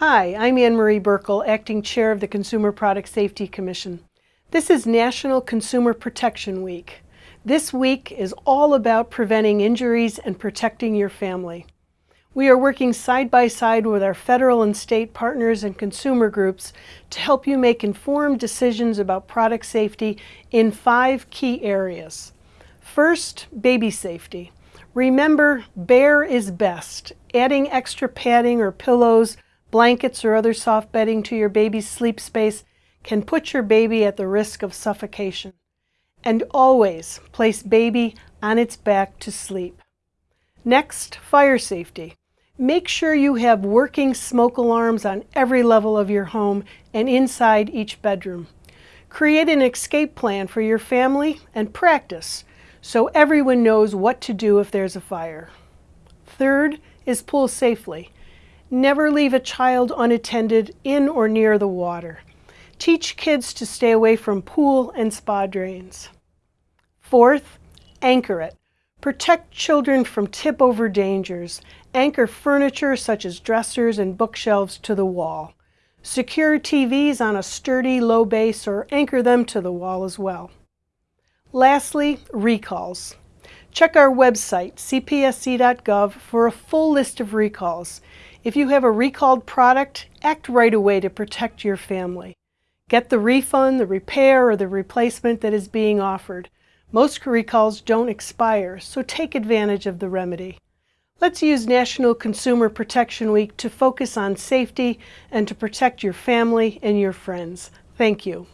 Hi, I'm Ann Marie Buerkle, Acting Chair of the Consumer Product Safety Commission. This is National Consumer Protection Week. This week is all about preventing injuries and protecting your family. We are working side by side with our federal and state partners and consumer groups to help you make informed decisions about product safety in five key areas. First, baby safety. Remember, bare is best. Adding extra padding or pillows blankets or other soft bedding to your baby's sleep space can put your baby at the risk of suffocation. And always place baby on its back to sleep. Next, fire safety. Make sure you have working smoke alarms on every level of your home and inside each bedroom. Create an escape plan for your family and practice so everyone knows what to do if there's a fire. Third is pool safely. Never leave a child unattended in or near the water. Teach kids to stay away from pool and spa drains. Fourth, anchor it. Protect children from tip-over dangers. Anchor furniture such as dressers and bookshelves to the wall. Secure TVs on a sturdy low base or anchor them to the wall as well. Lastly, recalls. Check our website, cpsc.gov, for a full list of recalls. If you have a recalled product, act right away to protect your family. Get the refund, the repair, or the replacement that is being offered. Most recalls don't expire, so take advantage of the remedy. Let's use National Consumer Protection Week to focus on safety and to protect your family and your friends. Thank you.